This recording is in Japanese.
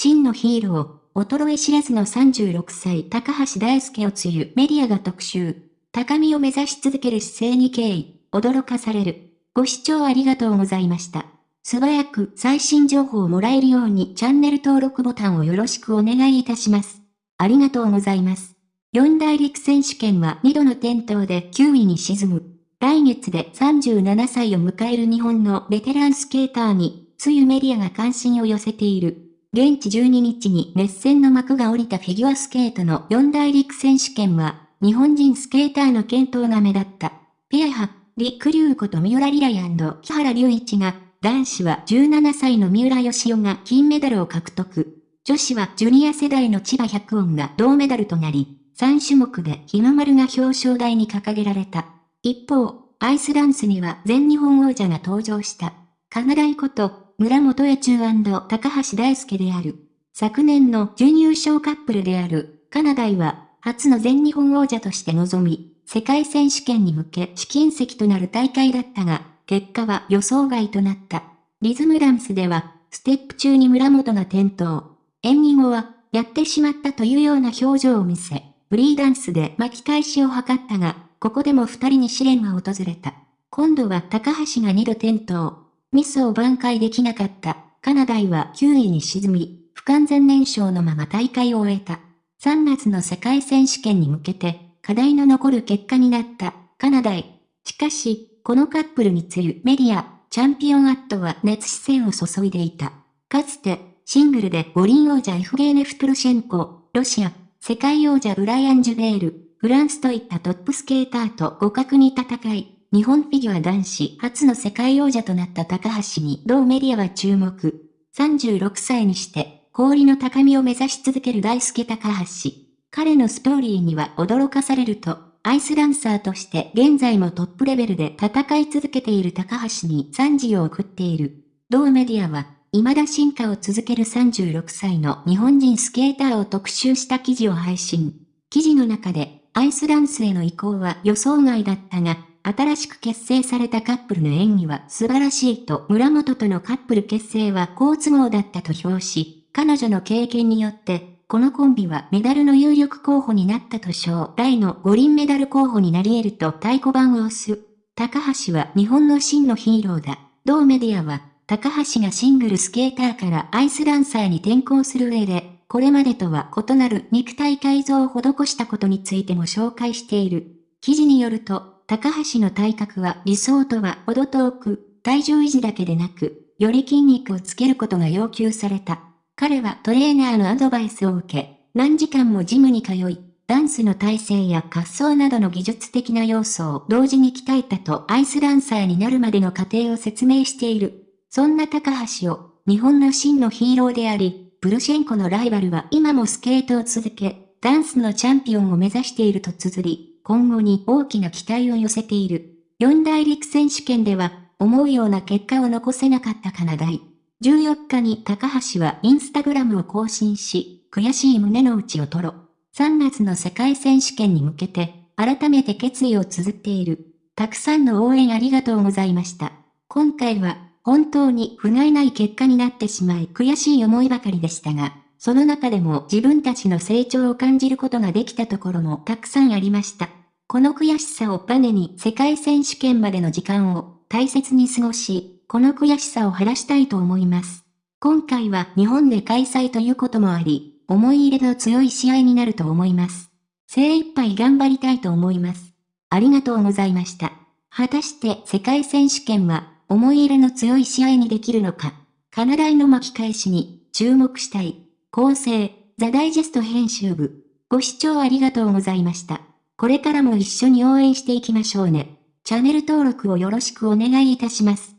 真のヒーロー、衰え知らずの36歳高橋大輔をつゆメディアが特集。高みを目指し続ける姿勢に敬意、驚かされる。ご視聴ありがとうございました。素早く最新情報をもらえるようにチャンネル登録ボタンをよろしくお願いいたします。ありがとうございます。四大陸選手権は2度の転倒で9位に沈む。来月で37歳を迎える日本のベテランスケーターに、つゆメディアが関心を寄せている。現地12日に熱戦の幕が降りたフィギュアスケートの四大陸選手権は、日本人スケーターの健闘が目立った。ペア派、リクリュウこと三浦リライ木原隆一が、男子は17歳の三浦義雄が金メダルを獲得。女子はジュニア世代の千葉百音が銅メダルとなり、3種目で日の丸が表彰台に掲げられた。一方、アイスダンスには全日本王者が登場した。かなだいこと、村本江中高橋大輔である。昨年の準優勝カップルである、カナダイは、初の全日本王者として臨み、世界選手権に向け試金石となる大会だったが、結果は予想外となった。リズムダンスでは、ステップ中に村本が転倒。演技後は、やってしまったというような表情を見せ、フリーダンスで巻き返しを図ったが、ここでも二人に試練が訪れた。今度は高橋が二度転倒。ミスを挽回できなかった。カナダイは9位に沈み、不完全燃焼のまま大会を終えた。3月の世界選手権に向けて、課題の残る結果になったカナダイ。しかし、このカップルにつゆメディア、チャンピオンアットは熱視線を注いでいた。かつて、シングルで五輪王者エフゲーネフトルシェンコ、ロシア、世界王者ブライアン・ジュベール、フランスといったトップスケーターと互角に戦い、日本フィギュア男子初の世界王者となった高橋に同メディアは注目。36歳にして、氷の高みを目指し続ける大輔高橋。彼のストーリーには驚かされると、アイスダンサーとして現在もトップレベルで戦い続けている高橋に賛辞を送っている。同メディアは、未だ進化を続ける36歳の日本人スケーターを特集した記事を配信。記事の中で、アイスダンスへの移行は予想外だったが、新しく結成されたカップルの演技は素晴らしいと村本とのカップル結成は好都合だったと評し、彼女の経験によって、このコンビはメダルの有力候補になったと称、来の五輪メダル候補になり得ると太鼓判を押す。高橋は日本の真のヒーローだ。同メディアは高橋がシングルスケーターからアイスダンサーに転向する上で、これまでとは異なる肉体改造を施したことについても紹介している。記事によると、高橋の体格は理想とは程遠く、体重維持だけでなく、より筋肉をつけることが要求された。彼はトレーナーのアドバイスを受け、何時間もジムに通い、ダンスの体勢や滑走などの技術的な要素を同時に鍛えたとアイスダンサーになるまでの過程を説明している。そんな高橋を、日本の真のヒーローであり、プルシェンコのライバルは今もスケートを続け、ダンスのチャンピオンを目指していると綴り、今後に大きな期待を寄せている。四大陸選手権では、思うような結果を残せなかったカナダイ。14日に高橋はインスタグラムを更新し、悔しい胸の内を吐露。3月の世界選手権に向けて、改めて決意を綴っている。たくさんの応援ありがとうございました。今回は本当に不甲斐ない結果になってしまい悔しい思いばかりでしたが、その中でも自分たちの成長を感じることができたところもたくさんありました。この悔しさをバネに世界選手権までの時間を大切に過ごし、この悔しさを晴らしたいと思います。今回は日本で開催ということもあり、思い入れの強い試合になると思います。精一杯頑張りたいと思います。ありがとうございました。果たして世界選手権は思い入れの強い試合にできるのか。カナダイの巻き返しに注目したい。構成、ザ・ダイジェスト編集部。ご視聴ありがとうございました。これからも一緒に応援していきましょうね。チャンネル登録をよろしくお願いいたします。